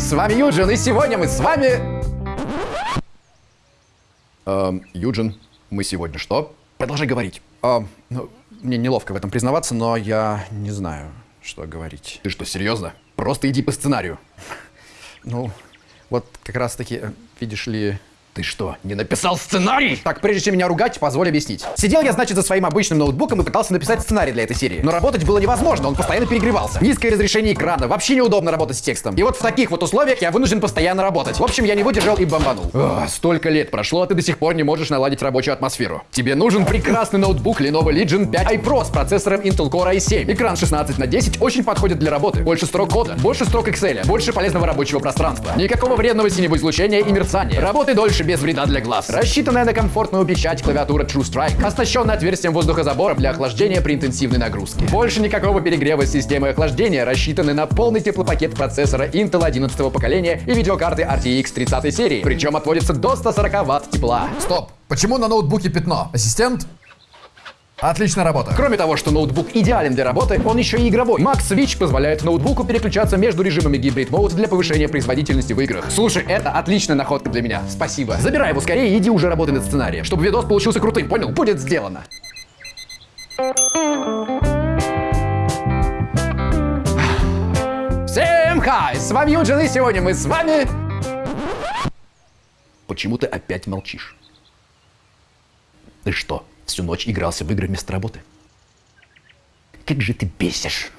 Хай! С вами Юджин, и сегодня мы с вами... Эм, Юджин, мы сегодня что? Продолжай говорить. Эм, ну, мне неловко в этом признаваться, но я не знаю, что говорить. Ты что, серьезно? Просто иди по сценарию. Ну, вот как раз таки, видишь ли... Ты что, не написал сценарий? Так, прежде чем меня ругать, позволь объяснить. Сидел я, значит, за своим обычным ноутбуком и пытался написать сценарий для этой серии. Но работать было невозможно, он постоянно перегревался. Низкое разрешение экрана, вообще неудобно работать с текстом. И вот в таких вот условиях я вынужден постоянно работать. В общем, я не выдержал и бомбанул. Ох, столько лет прошло, а ты до сих пор не можешь наладить рабочую атмосферу. Тебе нужен прекрасный ноутбук Lenovo Legion 5 iPro с процессором Intel Core i7. Экран 16 на 10 очень подходит для работы. Больше строк кода, больше строк Excel, больше полезного рабочего пространства. Никакого вредного синего излучения и мерцания. Работай дольше без вреда для глаз. Рассчитанная на комфортную печать клавиатура True Strike, оснащенная отверстием воздухозабора для охлаждения при интенсивной нагрузке. Больше никакого перегрева системы охлаждения, рассчитаны на полный теплопакет процессора Intel 11 поколения и видеокарты RTX 30 серии, причем отводится до 140 Вт тепла. Стоп, почему на ноутбуке пятно? Ассистент? Отличная работа. Кроме того, что ноутбук идеален для работы, он еще и игровой. Max Switch позволяет ноутбуку переключаться между режимами Hybrid Mode для повышения производительности в играх. Слушай, это отличная находка для меня. Спасибо. Забирай его скорее и иди уже работай над сценарием, чтобы видос получился крутым, понял? Будет сделано. Всем хай! С вами Юджин, и сегодня мы с вами... Почему ты опять молчишь? Ты что, всю ночь игрался в игры вместо работы? Как же ты бесишь!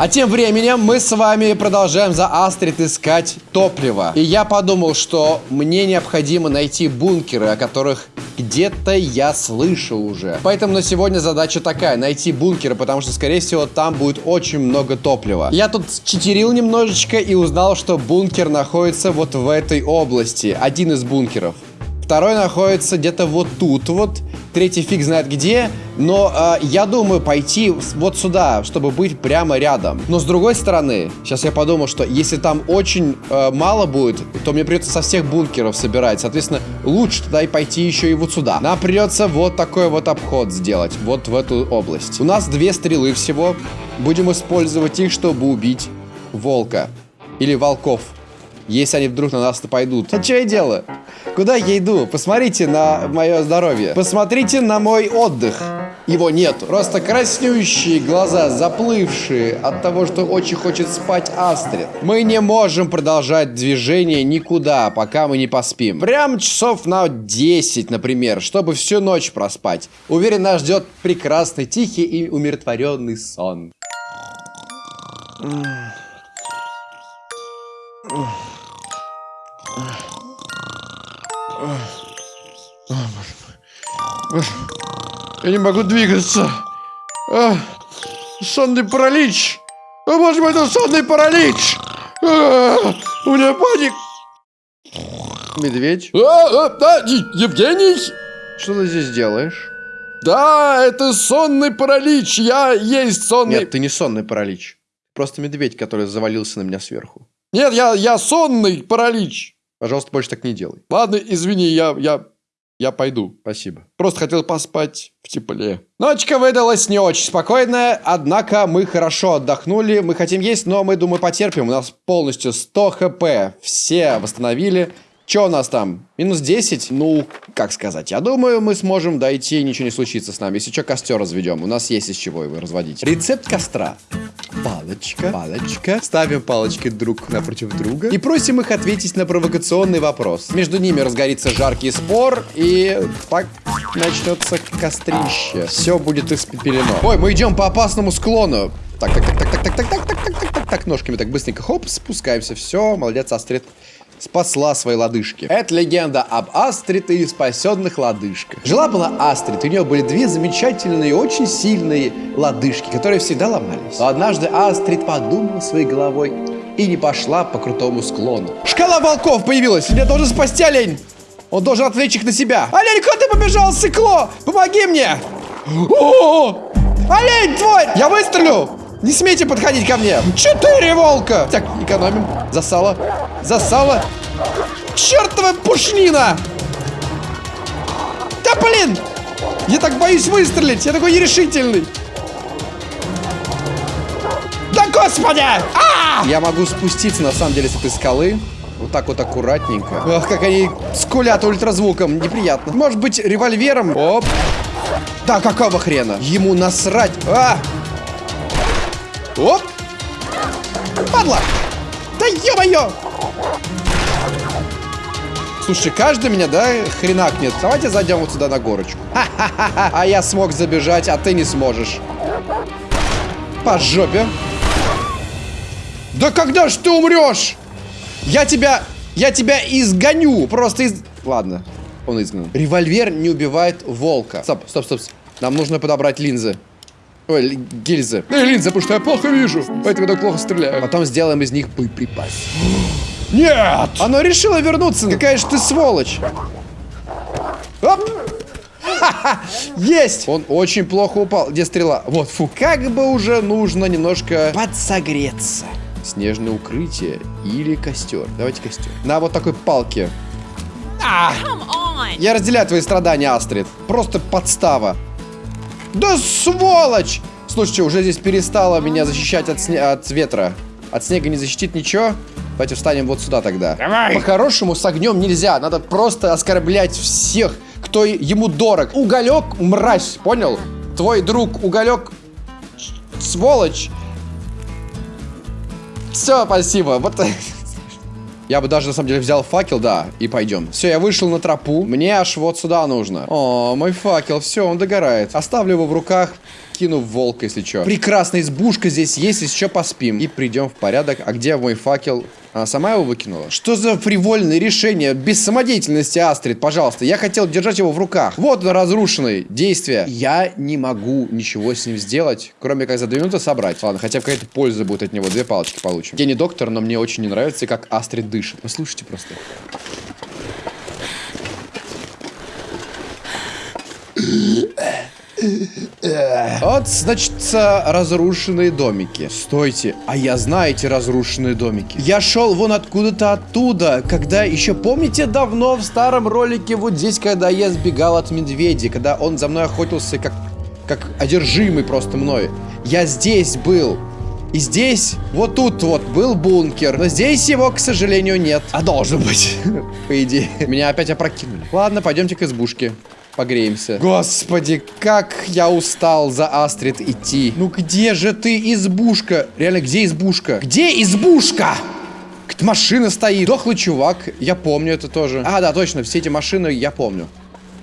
А тем временем мы с вами продолжаем за Астрид искать топливо. И я подумал, что мне необходимо найти бункеры, о которых где-то я слышал уже. Поэтому на сегодня задача такая, найти бункеры, потому что, скорее всего, там будет очень много топлива. Я тут читерил немножечко и узнал, что бункер находится вот в этой области. Один из бункеров. Второй находится где-то вот тут вот. Третий фиг знает где. Но э, я думаю пойти вот сюда, чтобы быть прямо рядом. Но с другой стороны, сейчас я подумал, что если там очень э, мало будет, то мне придется со всех бункеров собирать. Соответственно, лучше тогда и пойти еще и вот сюда. Нам придется вот такой вот обход сделать. Вот в эту область. У нас две стрелы всего. Будем использовать их, чтобы убить волка. Или волков. Если они вдруг на нас пойдут. А что я делаю? Куда я иду? Посмотрите на мое здоровье. Посмотрите на мой отдых. Его нет. Просто краснющие глаза, заплывшие от того, что очень хочет спать Астрид. Мы не можем продолжать движение никуда, пока мы не поспим. Прям часов на 10, например, чтобы всю ночь проспать. Уверен, нас ждет прекрасный, тихий и умиротворенный сон. Я не могу двигаться. А, сонный паралич. О, боже мой, это сонный паралич. А, у меня паник. Медведь. А, а, да, Евгений? Что ты здесь делаешь? Да, это сонный паралич. Я есть сонный... Нет, ты не сонный паралич. Просто медведь, который завалился на меня сверху. Нет, я, я сонный паралич. Пожалуйста, больше так не делай. Ладно, извини, я, я, я пойду. Спасибо. Просто хотел поспать в тепле. Ночка выдалась не очень спокойная, однако мы хорошо отдохнули. Мы хотим есть, но мы, думаю, потерпим. У нас полностью 100 хп. Все восстановили. Что у нас там? Минус 10? Ну, как сказать. Я думаю, мы сможем дойти, ничего не случится с нами. Если что, костер разведем. У нас есть из чего его разводить. Рецепт костра. Палочка, палочка. Ставим палочки друг напротив друга. И просим их ответить на провокационный вопрос. Между ними разгорится жаркий спор, и так начнется кострище. Все будет испепелено. Ой, мы идем по опасному склону. Так, так, так, так, так, так, так, так, так, так, так, так, так, ножками так быстренько, хоп, спускаемся. Все, молодец, Астрид спасла свои лодыжки. Это легенда об Астрид и спасенных лодыжках. Жила-была Астрид, у нее были две замечательные, очень сильные лодыжки, которые всегда ломались. Но однажды Астрид подумала своей головой и не пошла по крутому склону. Шкала волков появилась, меня должен спасти олень. Он должен отвлечь их на себя. Олень, куда ты побежал, сыкло? Помоги мне! О! Олень, твой! Я выстрелю! Не смейте подходить ко мне! Четыре волка! Так, экономим. Засало. Засало. Чертова пушнина! Да блин! Я так боюсь выстрелить! Я такой нерешительный! Да господи! А! Я могу спуститься, на самом деле, с этой скалы. Вот так вот аккуратненько. Ах, как они скулят ультразвуком. Неприятно. Может быть, револьвером? Оп. Да какого хрена? Ему насрать. А! Оп. Падла. Да ё-моё! Слушай, каждый меня, да, хренакнет. Давайте зайдем вот сюда на горочку. А я смог забежать, а ты не сможешь. По жопе. Да когда ж ты умрешь? Я тебя... Я тебя изгоню. Просто из... Ладно, он изгнан. Револьвер не убивает волка. Стоп, стоп, стоп. Нам нужно подобрать линзы. Ой, гильзы. Эй, линзы, потому что я плохо вижу. Поэтому я так плохо стреляю. Потом сделаем из них боеприпас. Нет! Оно решило вернуться. Какая же ты сволочь. Оп! Есть! Он очень плохо упал. Где стрела? Вот, фу. Как бы уже нужно немножко подсогреться. Снежное укрытие или костер. Давайте костер. На вот такой палке. А! Я разделяю твои страдания, Астрид. Просто подстава. Да сволочь! Слушайте, уже здесь перестало меня защищать от, сне от ветра. От снега не защитит ничего. Давайте встанем вот сюда тогда. Давай! По-хорошему с огнем нельзя. Надо просто оскорблять всех, кто ему дорог. Уголек, мразь, понял? Твой друг Уголек, сволочь. Все, спасибо. Вот я бы даже, на самом деле, взял факел, да, и пойдем. Все, я вышел на тропу. Мне аж вот сюда нужно. О, мой факел, все, он догорает. Оставлю его в руках, кину в волка, если что. Прекрасная избушка здесь есть, если что, поспим. И придем в порядок. А где мой факел? Она сама его выкинула? Что за фривольное решение? Без самодеятельности, Астрид, пожалуйста. Я хотел держать его в руках. Вот он разрушенный. Действие. Я не могу ничего с ним сделать, кроме как за две минуты собрать. Ладно, хотя бы какая-то польза будет от него. Две палочки получим. Я не доктор, но мне очень не нравится, как Астрид дышит. Послушайте просто. Вот, значит, разрушенные домики. Стойте, а я знаю эти разрушенные домики. Я шел вон откуда-то оттуда, когда еще, помните, давно в старом ролике вот здесь, когда я сбегал от медведя, когда он за мной охотился как, как одержимый просто мной. Я здесь был. И здесь, вот тут вот, был бункер. Но здесь его, к сожалению, нет. А должен быть, по идее. Меня опять опрокинули. Ладно, пойдемте к избушке погреемся. Господи, как я устал за Астрид идти. Ну где же ты, избушка? Реально, где избушка? Где избушка? Машина стоит. Дохлый чувак. Я помню это тоже. А, да, точно, все эти машины я помню.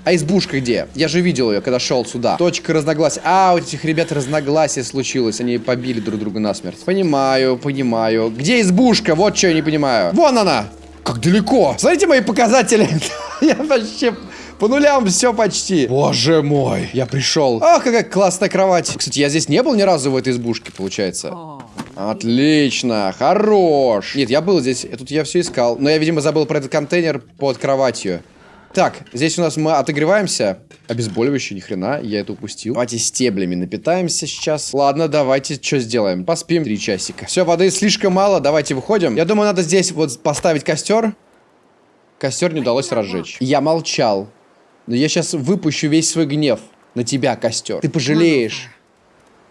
А избушка где? Я же видел ее, когда шел сюда. Точка разногласия. А, у этих ребят разногласие случилось. Они побили друг друга насмерть. Понимаю, понимаю. Где избушка? Вот что я не понимаю. Вон она! Как далеко. Смотрите мои показатели. я вообще по нулям все почти. Боже мой, я пришел. Ах, какая классная кровать. Кстати, я здесь не был ни разу в этой избушке, получается. Отлично, хорош. Нет, я был здесь, тут я все искал. Но я, видимо, забыл про этот контейнер под кроватью. Так, здесь у нас мы отогреваемся. Обезболивающее, ни хрена, я это упустил. Давайте стеблями напитаемся сейчас. Ладно, давайте что сделаем? Поспим три часика. Все, воды слишком мало, давайте выходим. Я думаю, надо здесь вот поставить костер. Костер не удалось разжечь. Я молчал. Но я сейчас выпущу весь свой гнев на тебя, костер. Ты пожалеешь,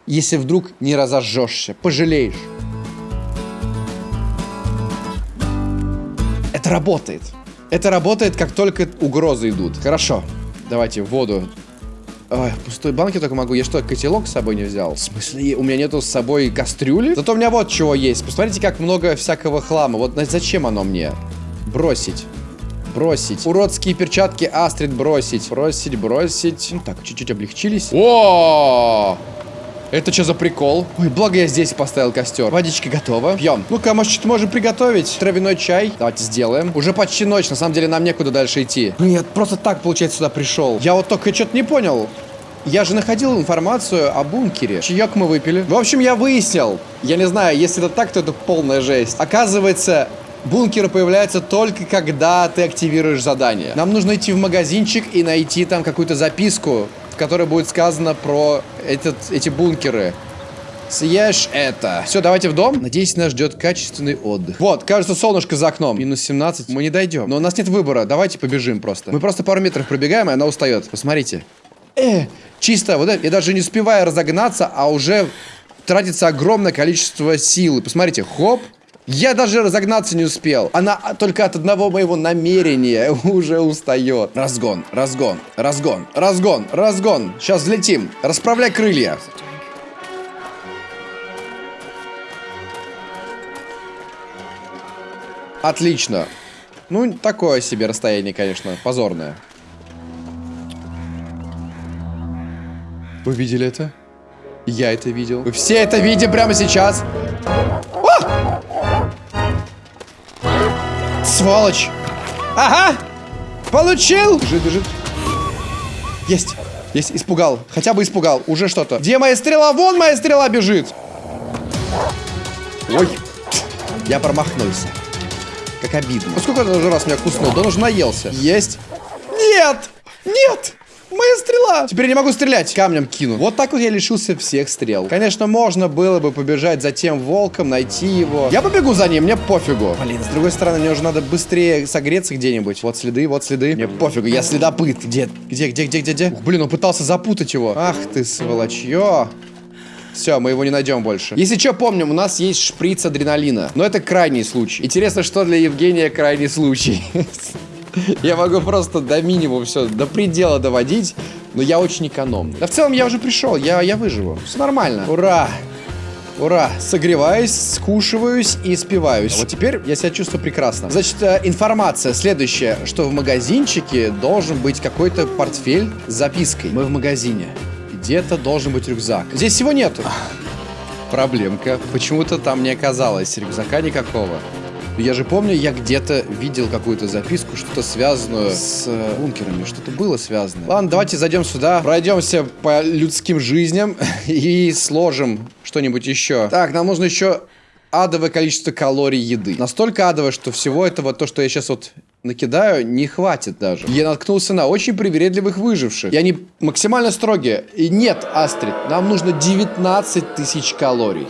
если вдруг не разожжешься. Пожалеешь. Это работает. Это работает, как только угрозы идут. Хорошо. Давайте воду. Ой, пустой банки только могу. Я что, котелок с собой не взял? В смысле, у меня нету с собой кастрюли? Зато у меня вот чего есть. Посмотрите, как много всякого хлама. Вот зачем оно мне? Бросить. Бросить. Уродские перчатки Астрид бросить. Бросить, бросить. Ну так, чуть-чуть облегчились. О! Это что за прикол? Ой, благо я здесь поставил костер. Водичка готова. Пьем. Ну-ка, может, что-то можем приготовить? Травяной чай. Давайте сделаем. Уже почти ночь, на самом деле нам некуда дальше идти. Нет, просто так, получается, сюда пришел. Я вот только что-то не понял. Я же находил информацию о бункере. Чаек мы выпили. В общем, я выяснил. Я не знаю, если это так, то это полная жесть. Оказывается, Бункеры появляются только когда ты активируешь задание. Нам нужно идти в магазинчик и найти там какую-то записку, в которой будет сказано про этот, эти бункеры. Съешь это. Все, давайте в дом. Надеюсь, нас ждет качественный отдых. Вот, кажется, солнышко за окном. Минус 17. Мы не дойдем. Но у нас нет выбора. Давайте побежим просто. Мы просто пару метров пробегаем, и она устает. Посмотрите. Э, чисто, вот это, я даже не успеваю разогнаться, а уже тратится огромное количество силы. Посмотрите, хоп, я даже разогнаться не успел. Она только от одного моего намерения уже устает. Разгон, разгон, разгон, разгон, разгон. Сейчас взлетим. Расправляй крылья. Отлично. Ну, такое себе расстояние, конечно, позорное. Вы видели это? Я это видел. Вы все это видим прямо сейчас. Сволочь! Ага! Получил! Бежит, бежит. Есть. Есть, испугал. Хотя бы испугал. Уже что-то. Где моя стрела? Вон моя стрела бежит. Ой. Я промахнулся. Как обидно. Ну, сколько уже раз меня куснул? Да он уже наелся. Есть. Нет! Нет! Моя стрела! Теперь я не могу стрелять. Камнем кину. Вот так вот я лишился всех стрел. Конечно, можно было бы побежать за тем волком, найти его. Я побегу за ним, мне пофигу. Блин, с другой стороны, мне уже надо быстрее согреться где-нибудь. Вот следы, вот следы. Мне пофигу, я следопыт. Где, где, где, где, где, где? Ух, блин, он пытался запутать его. Ах ты, сволочье. Все, мы его не найдем больше. Если что, помним, у нас есть шприц адреналина. Но это крайний случай. Интересно, что для Евгения крайний случай. Я могу просто до минимума все, до предела доводить, но я очень экономный. Да в целом я уже пришел, я, я выживу. Все нормально. Ура! Ура! Согреваюсь, скушиваюсь и спиваюсь. А вот теперь я себя чувствую прекрасно. Значит, э, информация следующая, что в магазинчике должен быть какой-то портфель с запиской. Мы в магазине. Где-то должен быть рюкзак. Здесь всего нету. Проблемка. Почему-то там не оказалось рюкзака никакого. Я же помню, я где-то видел какую-то записку, что-то связанную с э, бункерами, что-то было связано. Ладно, давайте зайдем сюда, пройдемся по людским жизням и сложим что-нибудь еще. Так, нам нужно еще адовое количество калорий еды. Настолько адовое, что всего этого, то, что я сейчас вот накидаю, не хватит даже. Я наткнулся на очень привередливых выживших. И они максимально строгие. И нет, Астрид, нам нужно 19 тысяч калорий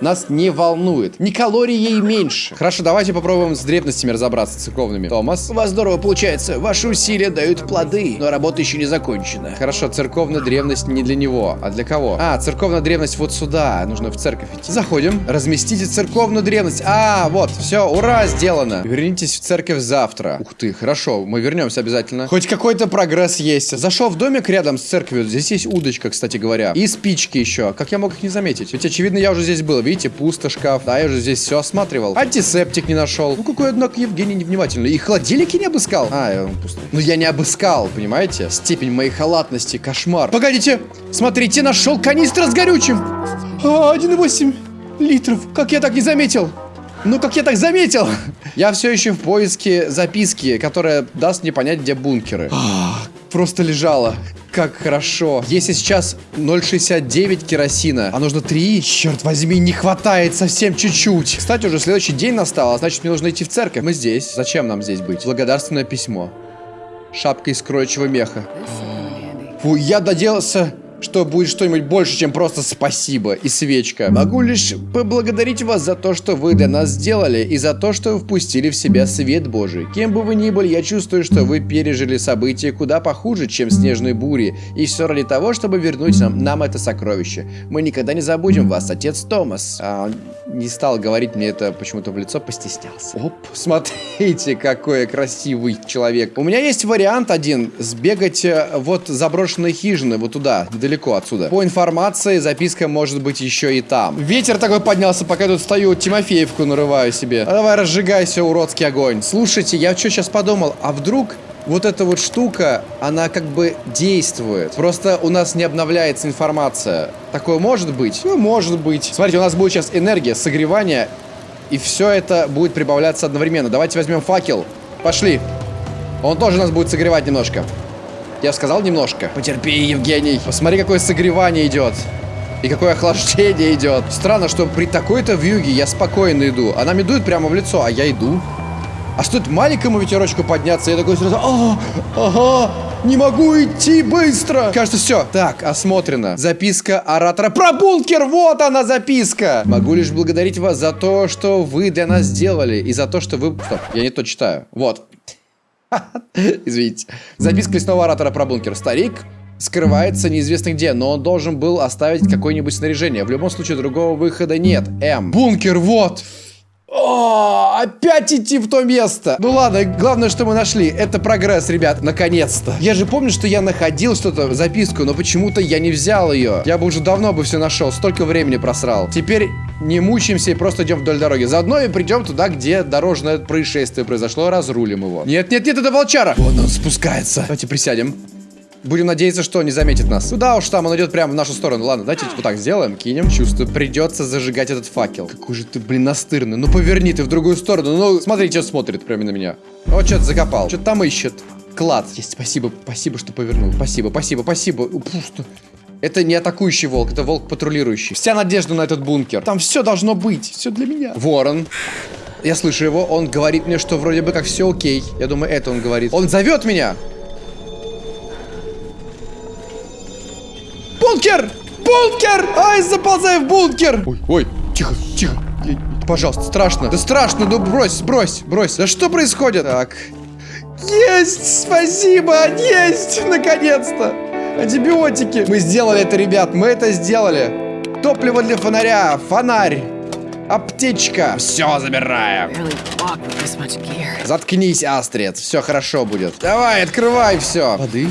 нас не волнует. Ни калорий ей меньше. Хорошо, давайте попробуем с древностями разобраться, церковными. Томас. У вас здорово получается. Ваши усилия дают плоды, но работа еще не закончена. Хорошо, церковная древность не для него. А для кого? А, церковная древность вот сюда. Нужно в церковь идти. Заходим. Разместите церковную древность. А, вот, все, ура, сделано. Вернитесь в церковь завтра. Ух ты, хорошо, мы вернемся обязательно. Хоть какой-то прогресс есть. Зашел в домик рядом с церковью. Здесь есть удочка, кстати говоря. И спички еще. Как я мог их не заметить? Ведь, очевидно, я уже здесь был. Видите, пусто шкаф. Да, я уже здесь все осматривал. Антисептик не нашел. Ну, какой, однако, Евгений невнимательный. И холодильники не обыскал. А, он пустой. Ну, я не обыскал, понимаете? Степень моей халатности, кошмар. Погодите, смотрите, нашел канистра с горючим. А, 1,8 литров. Как я так не заметил? Ну, как я так заметил? Я все еще в поиске записки, которая даст мне понять, где бункеры. Просто лежала. Как хорошо. Если сейчас 0,69 керосина, а нужно 3, черт возьми, не хватает совсем чуть-чуть. Кстати, уже следующий день настал, а значит мне нужно идти в церковь. Мы здесь. Зачем нам здесь быть? Благодарственное письмо. Шапка из кроечего меха. Фу, я доделался что будет что-нибудь больше, чем просто спасибо и свечка. Могу лишь поблагодарить вас за то, что вы для нас сделали, и за то, что впустили в себя свет Божий. Кем бы вы ни были, я чувствую, что вы пережили события куда похуже, чем снежные бури, и все ради того, чтобы вернуть нам, нам это сокровище. Мы никогда не забудем вас, отец Томас. А он не стал говорить мне это почему-то в лицо, постеснялся. Оп, смотрите, какой красивый человек. У меня есть вариант один, сбегать э, вот заброшенные хижины, вот туда, недалеко отсюда. По информации, записка может быть еще и там. Ветер такой поднялся, пока я тут стою, Тимофеевку нарываю себе. А давай разжигайся, уродский огонь. Слушайте, я что сейчас подумал, а вдруг вот эта вот штука, она как бы действует. Просто у нас не обновляется информация. Такое может быть? Ну, может быть. Смотрите, у нас будет сейчас энергия, согревание, и все это будет прибавляться одновременно. Давайте возьмем факел. Пошли. Он тоже нас будет согревать немножко. Я сказал немножко. Потерпи, Евгений. Посмотри, какое согревание идет. И какое охлаждение идет. Странно, что при такой-то вьюге я спокойно иду. Она мне дует прямо в лицо, а я иду. А стоит маленькому ветерочку подняться, я такой сразу... А, ага, не могу идти быстро. Кажется, все. Так, осмотрено. Записка оратора про бункер. Вот она записка. Могу лишь благодарить вас за то, что вы для нас сделали. И за то, что вы... Стоп, я не то читаю. Вот. Извините. Записка лесного оратора про бункер. Старик, скрывается неизвестно где, но он должен был оставить какое-нибудь снаряжение. В любом случае, другого выхода нет. М. Бункер, вот! О, опять идти в то место. Ну ладно, главное, что мы нашли. Это прогресс, ребят, наконец-то. Я же помню, что я находил что-то, записку, но почему-то я не взял ее. Я бы уже давно бы все нашел, столько времени просрал. Теперь не мучаемся и просто идем вдоль дороги. Заодно и придем туда, где дорожное происшествие произошло, разрулим его. Нет, нет, нет, это волчара. Вон он спускается. Давайте присядем. Будем надеяться, что он не заметит нас. Ну да уж там, он идет прямо в нашу сторону. Ладно, давайте вот так сделаем, кинем. Чувствую, придется зажигать этот факел. Какой же ты, блин, настырный. Ну поверни ты в другую сторону. Ну, смотри, что смотрит прямо на меня. Вот что-то закопал. Что-то там ищет. Клад. Есть, спасибо, спасибо, что повернул. Спасибо, спасибо, спасибо. Пусто. Это не атакующий волк, это волк патрулирующий. Вся надежда на этот бункер. Там все должно быть, все для меня. Ворон. Я слышу его, он говорит мне, что вроде бы как все окей. Я думаю, это он говорит. Он зовет меня. Бункер! Бункер! Ай, заползай в бункер! Ой, ой, тихо, тихо. Пожалуйста, страшно. Да страшно, ну брось, брось, брось. Да что происходит? Так. Есть! Спасибо! Есть! Наконец-то! Антибиотики! Мы сделали это, ребят, мы это сделали. Топливо для фонаря, фонарь, аптечка. Все забираем. Заткнись, Астрид. Все хорошо будет. Давай, открывай все. Воды.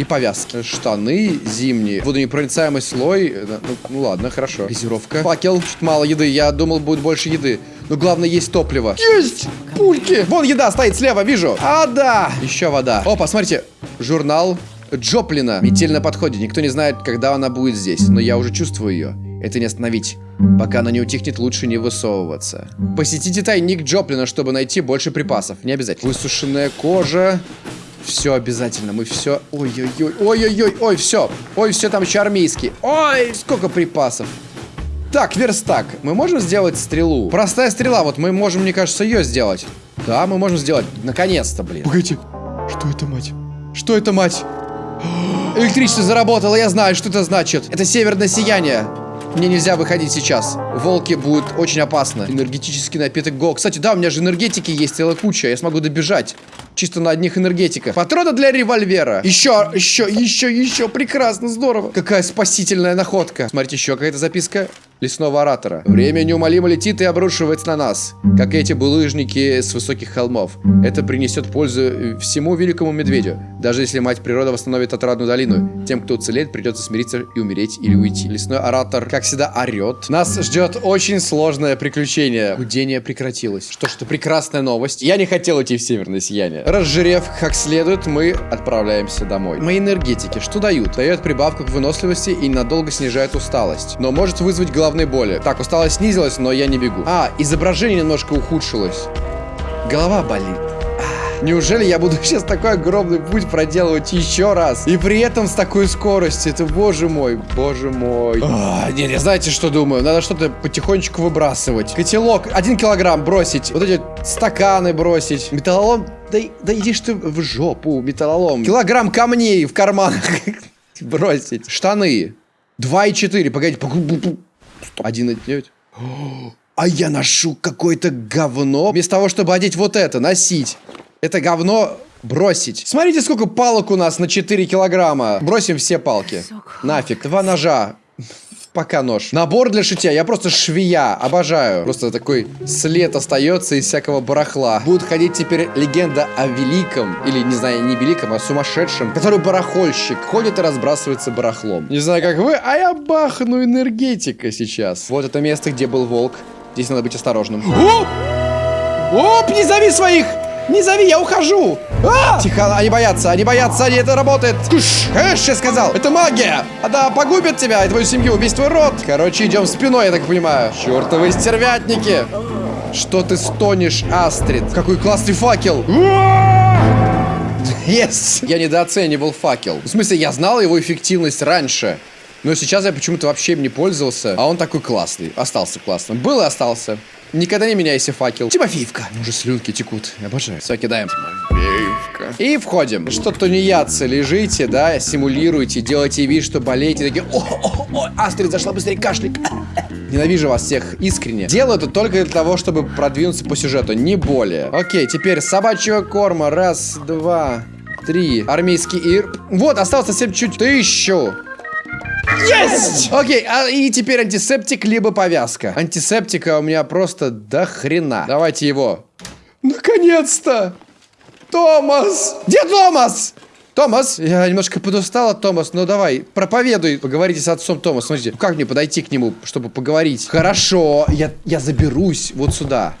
И повязки. Штаны зимние. Водонепроницаемый слой. Э, Ну, ну ладно, хорошо. Газировка. Факел. Чуть мало еды. Я думал, будет больше еды. Но главное, есть топливо. Есть! Пульки! Вон еда стоит слева, вижу. А, да! Еще вода. О, посмотрите. Журнал Джоплина. Метель на подходе. Никто не знает, когда она будет здесь. Но я уже чувствую ее. Это не остановить. Пока она не утихнет, лучше не высовываться. Посетите тайник Джоплина, чтобы найти больше припасов. Не обязательно. Высушенная кожа. Все обязательно. Мы все... Ой-ой-ой. Ой-ой-ой. Ой, все. Ой, все там еще армейский. Ой, сколько припасов. Так, верстак. Мы можем сделать стрелу? Простая стрела. Вот мы можем, мне кажется, ее сделать. Да, мы можем сделать. Наконец-то, блин. Погодите. Что это, мать? Что это, мать? Электричество заработало, я знаю, что это значит. Это северное сияние. Мне нельзя выходить сейчас. Волки будут очень опасно. Энергетический напиток Го. Кстати, да, у меня же энергетики есть целая куча. Я смогу добежать. Чисто на одних энергетиках. Патроны для револьвера. Еще, еще, еще, еще. Прекрасно, здорово. Какая спасительная находка. Смотрите, еще какая-то записка лесного оратора. Время неумолимо летит и обрушивается на нас, как эти булыжники с высоких холмов. Это принесет пользу всему великому медведю. Даже если мать природа восстановит отрадную долину, тем, кто уцелеет, придется смириться и умереть или уйти. Лесной оратор, как всегда, орет. Нас ждет очень сложное приключение. Гудение прекратилось. Что ж, это прекрасная новость. Я не хотел идти в северное сияние. Разжирев как следует, мы отправляемся домой. Мои энергетики что дают? Дает прибавку к выносливости и надолго снижает усталость. Но может вызвать головные боли. Так, усталость снизилась, но я не бегу. А, изображение немножко ухудшилось. Голова болит. А, Неужели я буду сейчас такой огромный путь проделывать еще раз? И при этом с такой скоростью. Это боже мой, боже мой. А, нет, я знаете, что думаю? Надо что-то потихонечку выбрасывать. Котелок, один килограмм бросить. Вот эти стаканы бросить. Металлолом, да, да идишь ты в жопу, металлолом. Килограмм камней в карманах бросить. Штаны. 2,4, погодите. Пу- пу- пу- 1,9. А я ношу какое-то говно. Вместо того, чтобы одеть вот это, носить. Это говно бросить. Смотрите, сколько палок у нас на 4 килограмма. Бросим все палки. Нафиг. Два ножа. Пока нож. Набор для шитья. Я просто швея. Обожаю. Просто такой след остается из всякого барахла. Будет ходить теперь легенда о великом, или, не знаю, не великом, а сумасшедшем, который барахольщик. Ходит и разбрасывается барахлом. Не знаю, как вы, а я бахну энергетика сейчас. Вот это место, где был волк. Здесь надо быть осторожным. Оп! Оп, не зови своих! Не зови, я ухожу! А! Тихо, они боятся, они боятся, они это работает. Кыш, кыш, я сказал. Это магия. Она погубит тебя и твою семью, весь твой род. Короче, идем спиной, я так понимаю. Чертовы стервятники. Что ты стонешь, Астрид? Какой классный факел. Yes. Я недооценивал факел. В смысле, я знал его эффективность раньше. Но сейчас я почему-то вообще им не пользовался. А он такой классный. Остался классным. Был и остался. Никогда не меняйся, факел. Тимофеевка. Уже слюнки текут. Обожаю. Все, кидаем. Тимофеевка. И входим. Что тунеядцы, лежите, да, симулируете, делаете вид, что болеете. Такие, о, о, о, Астрид зашла быстрее, кашляй. Ненавижу вас всех искренне. Делаю это только для того, чтобы продвинуться по сюжету, не более. Окей, теперь собачьего корма. Раз, два, три. Армейский ир. Вот, осталось совсем чуть. Тысячу. Есть! Окей, а, и теперь антисептик, либо повязка. Антисептика у меня просто до хрена. Давайте его. Наконец-то! Томас! Где Томас? Томас, я немножко подустал от Томас, но давай, проповедуй, поговорите с отцом Томас. Смотрите, как мне подойти к нему, чтобы поговорить? Хорошо, я, я заберусь вот сюда.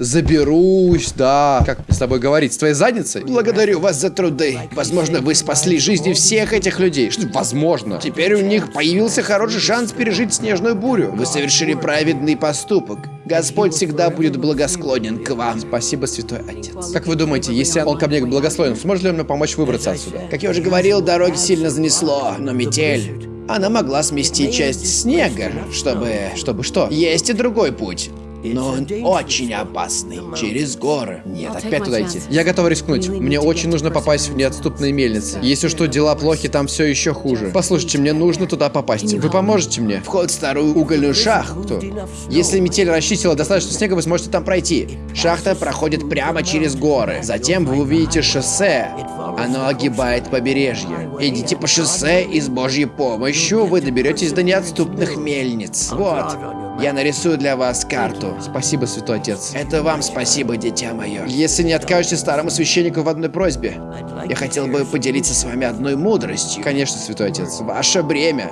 Заберусь, да. Как с тобой говорить? С твоей задницей? Благодарю вас за труды. Возможно, вы спасли жизни всех этих людей. Что возможно? Теперь у них появился хороший шанс пережить снежную бурю. Вы совершили праведный поступок. Господь всегда будет благосклонен к вам. Спасибо, Святой Отец. Как вы думаете, если он ко мне благословен, сможет ли он мне помочь выбраться отсюда? Как я уже говорил, дороги сильно занесло, но метель... Она могла смести часть снега, чтобы... Чтобы что? Есть и другой путь. Но он очень опасный. Через горы. Нет, опять туда идти. Я готов рискнуть. Мне очень нужно попасть в неотступные мельницы. Если что, дела плохи, там все еще хуже. Послушайте, мне нужно туда попасть. Вы поможете мне? Вход в старую угольную шахту. Если метель расчистила достаточно снега, вы сможете там пройти. Шахта проходит прямо через горы. Затем вы увидите шоссе. Оно огибает побережье. Идите по шоссе и с божьей помощью вы доберетесь до неотступных мельниц. Вот. Я нарисую для вас карту. Спасибо, святой отец. Это вам спасибо, дитя мое. Если не откажете старому священнику в одной просьбе, я хотел бы поделиться с вами одной мудростью. Конечно, святой отец. Ваше бремя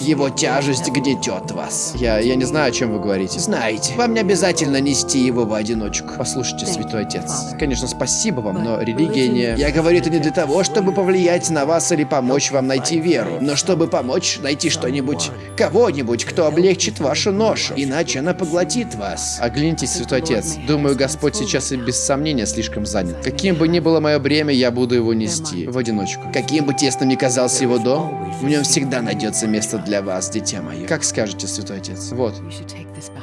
его тяжесть гнетет вас. Я, я не знаю, о чем вы говорите. Знаете, вам не обязательно нести его в одиночку. Послушайте, святой отец. Конечно, спасибо вам, но религия не... Я говорю это не для того, чтобы повлиять на вас или помочь вам найти веру, но чтобы помочь найти что-нибудь, кого-нибудь, кто облегчит вашу ношу, иначе она поглотит вас. Оглянитесь, святой отец. Думаю, Господь сейчас и без сомнения слишком занят. Каким бы ни было мое бремя, я буду его нести в одиночку. Каким бы тесным ни казался его дом, в нем всегда найдется место место для вас, дитя мое. Как скажете, святой отец. Вот.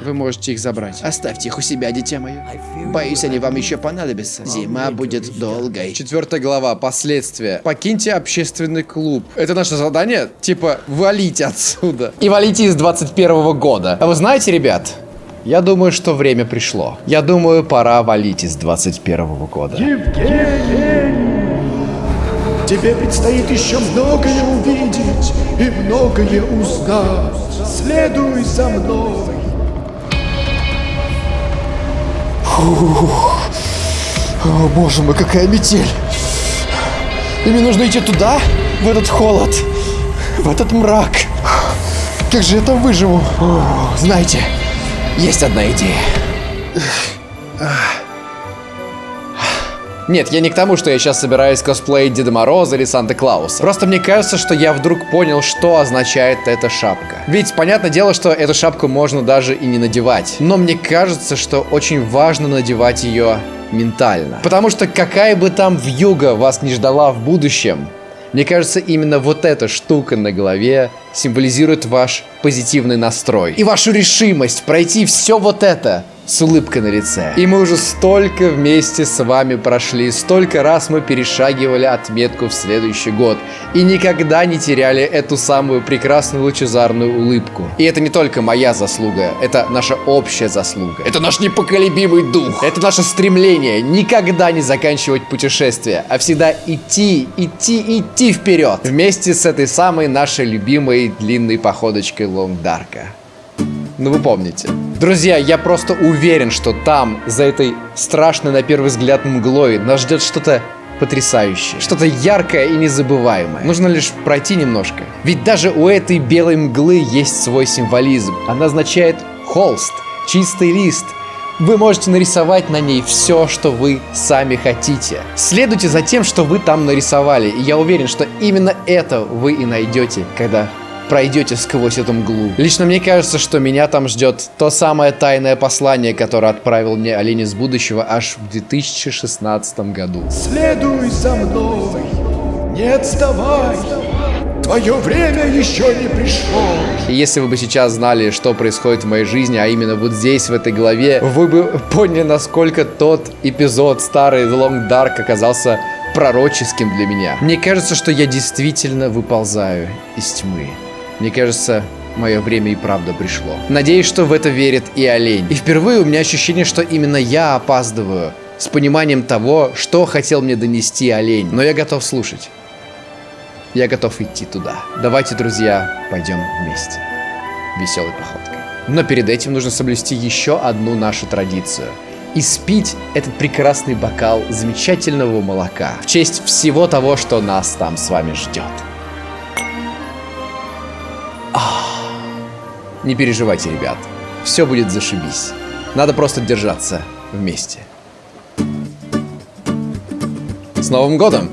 Вы можете их забрать. Оставьте их у себя, дитя мое. Боюсь, они вам еще понадобятся. Зима будет долгой. Четвертая глава. Последствия. Покиньте общественный клуб. Это наше задание? Типа, валите отсюда. И валите из 21 года. А вы знаете, ребят, я думаю, что время пришло. Я думаю, пора валить из 21 года. Евгений! Тебе предстоит еще многое увидеть и многое узнать. Следуй за мной. Фух. О, боже мой, какая метель. И мне нужно идти туда, в этот холод, в этот мрак. Как же я там выживу? О, знаете, есть одна идея. Нет, я не к тому, что я сейчас собираюсь косплеить Деда Мороза или Санта-Клауса. Просто мне кажется, что я вдруг понял, что означает эта шапка. Ведь, понятное дело, что эту шапку можно даже и не надевать. Но мне кажется, что очень важно надевать ее ментально. Потому что какая бы там вьюга вас не ждала в будущем, мне кажется, именно вот эта штука на голове символизирует ваш позитивный настрой. И вашу решимость пройти все вот это с улыбкой на лице. И мы уже столько вместе с вами прошли, столько раз мы перешагивали отметку в следующий год. И никогда не теряли эту самую прекрасную лучезарную улыбку. И это не только моя заслуга, это наша общая заслуга. Это наш непоколебимый дух. Это наше стремление никогда не заканчивать путешествие, а всегда идти, идти, идти вперед. Вместе с этой самой нашей любимой длинной походочкой Лонгдарка. Ну вы помните. Друзья, я просто уверен, что там, за этой страшной на первый взгляд мглой, нас ждет что-то потрясающее. Что-то яркое и незабываемое. Нужно лишь пройти немножко. Ведь даже у этой белой мглы есть свой символизм. Она означает холст, чистый лист. Вы можете нарисовать на ней все, что вы сами хотите. Следуйте за тем, что вы там нарисовали. И я уверен, что именно это вы и найдете, когда пройдете сквозь эту мглу. Лично мне кажется, что меня там ждет то самое тайное послание, которое отправил мне олень из будущего аж в 2016 году. Следуй за мной, не отставай. Твое время еще не пришло. И если вы бы сейчас знали, что происходит в моей жизни, а именно вот здесь, в этой главе, вы бы поняли, насколько тот эпизод старый The Long Dark оказался пророческим для меня. Мне кажется, что я действительно выползаю из тьмы. Мне кажется, мое время и правда пришло. Надеюсь, что в это верит и олень. И впервые у меня ощущение, что именно я опаздываю с пониманием того, что хотел мне донести олень. Но я готов слушать. Я готов идти туда. Давайте, друзья, пойдем вместе. Веселой походкой. Но перед этим нужно соблюсти еще одну нашу традицию. И спить этот прекрасный бокал замечательного молока в честь всего того, что нас там с вами ждет. Не переживайте, ребят. Все будет зашибись. Надо просто держаться вместе. С Новым годом!